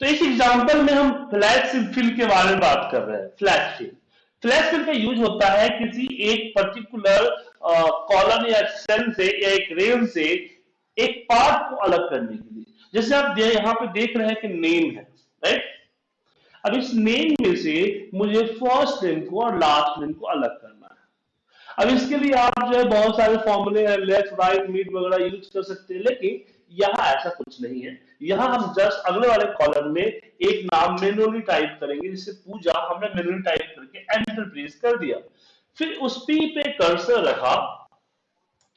तो इस एग्जांपल में हम फ्लैश फिल के बारे में बात कर रहे हैं फ्लैश फिल फ्लैश फिल का यूज़ होता है किसी एक पर्टिकुलर कॉलम या सेल से या एक रेल से एक पार्ट को अलग करने के लिए. जैसे आप यहाँ पे देख रहे हैं कि नेम है राइट अब इस नेम में से मुझे फ़र्स्ट नेम को और लास्ट नेम को अलग करना अब इसके लिए आप जो है बहुत सारे फॉर्मूले हैं लेफ़्ट राइट मीट वगैरह यूज़ कर सकते हैं, लेकिन यहाँ ऐसा कुछ नहीं है। यहाँ हम जस्ट अगले वाले कॉलम में एक नाम मेनुअली टाइप करेंगे, जिसे पूजा हमने मेनुअली टाइप करके एंटर प्रेस कर दिया। फिर उस पी पे कर्सर रखा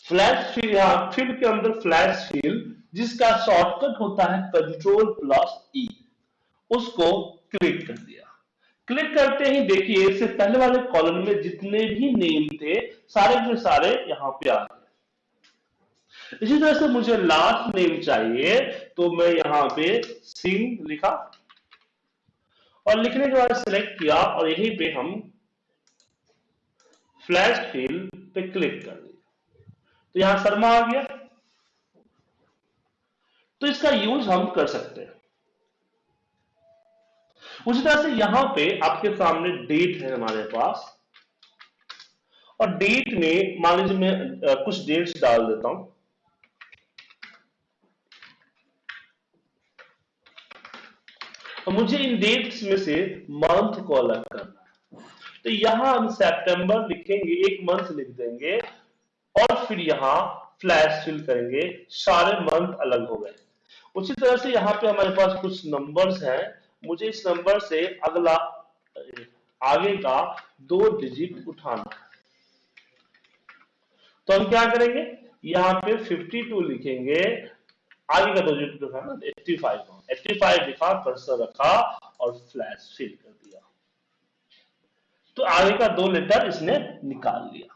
फ्लैश फील यहाँ फिल के अंदर फ्लैश फील जिसका शॉर्टकट होता है कंट्रोल प्लस ई उसको क्लिक कर दिया। क्लिक करते ही देखिए, इससे पहले वाले कॉलम में जितने भी नेम थे, सारे के सारे यहाँ पे आ गए। इसी तरह से मुझे लास्ट नेम चाहिए तो मैं यहाँ पे सिंह लिखा और लिखने के बाद सिलेक्ट किया और यहीं पे हम फ्लैश फिल पे क्लिक कर दिया। तो यहाँ शर्मा आ गया। तो इसका यूज़ हम कर सकते हैं। उसी तरह से यहाँ पे आपके सामने डेट है हमारे पास। और डेट में, मान लीजिए मैं कुछ डेट्स डाल देता हूँ। और मुझे इन डेट्स में से मंथ को अलग करना है। तो यहाँ हम सितंबर लिखेंगे, एक मंथ लिख देंगे, और फिर यहाँ फ्लैश फिल करेंगे, सारे मंथ अलग हो गए। उसी तरह से यहाँ पे हमारे पास कुछ नंबर्स हैं। मुझे इस नंबर से अगला, आगे का दो डिजिट उठाना। तो हम क्या करेंगे? यहाँ पे 52 लिखेंगे। आगे का दो डिजिट उठाना 85 85 लिखा कर्सर रखा और फ्लैश फिल कर दिया। तो आगे का दो लेटर इसने निकाल लिया।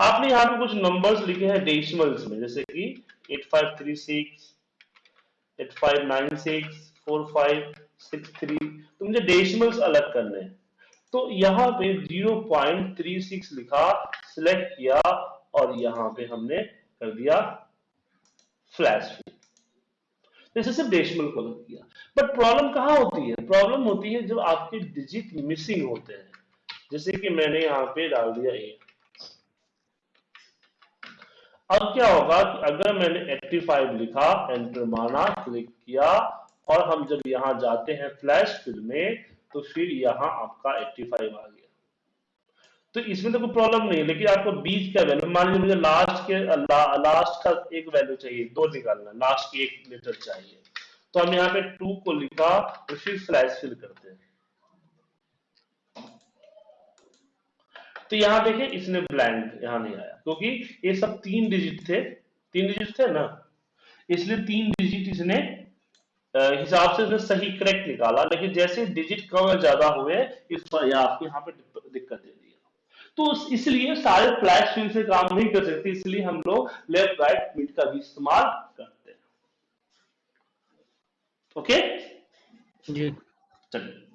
आपने यहाँ पे कुछ नंबर्स लिखे हैं डेसिमल्स में, जैसे कि 8536 8596 फोर फाइव सिक्स थ्री तो मुझे डेसिमल्स अलग करने हैं। तो यहाँ पे ज़ीरो पॉइंट थ्री सिक्स लिखा सिलेक्ट किया और यहाँ पे हमने कर दिया फ्लैश फिल जैसे सिर्फ़ डेसिमल को अलग किया। बट प्रॉब्लम कहाँ होती है? प्रॉब्लम होती है जब आपके डिजिट मिसिंग होते हैं। जैसे कि मैंने यहाँ पे डाल दिया ए अब क्या होगा कि अगर मैंने 85 लिखा एंटर माना क्लिक किया और हम जब यहाँ जाते हैं फ्लैश फिल में तो फिर यहाँ आपका 85 आ गया। तो इसमें तो कोई प्रॉब्लम नहीं है लेकिन आपको बीच का वैल्यू मान लीजिए मुझे लास्ट के ला, लास्ट का एक वैल्यू चाहिए दो निकालना लास्ट की एक लेटर चाहिए। तो हम यहाँ पे टू को लिखा और फिर फ्लैश फिल करते हैं। तो यहाँ देखिए इसने ब्लैंक यहाँ नहीं आया क्योंकि ये सब तीन डिजिट थे तीन डिजिट थे ना? इसलिए तीन डिजिट इसने हिसाब से सही करेक्ट निकाला लेकिन जैसे डिजिट कम या ज़्यादा हुए इस पर आपके आपको यहाँ पे दिक्कत दे दी। तो इसलिए सारे फ्लैश फिल से काम नहीं कर सकते इसलिए हम लोग लेफ़्ट राइट मिड का भी इस्तेमाल करते हैं। ओके जी। चलिए।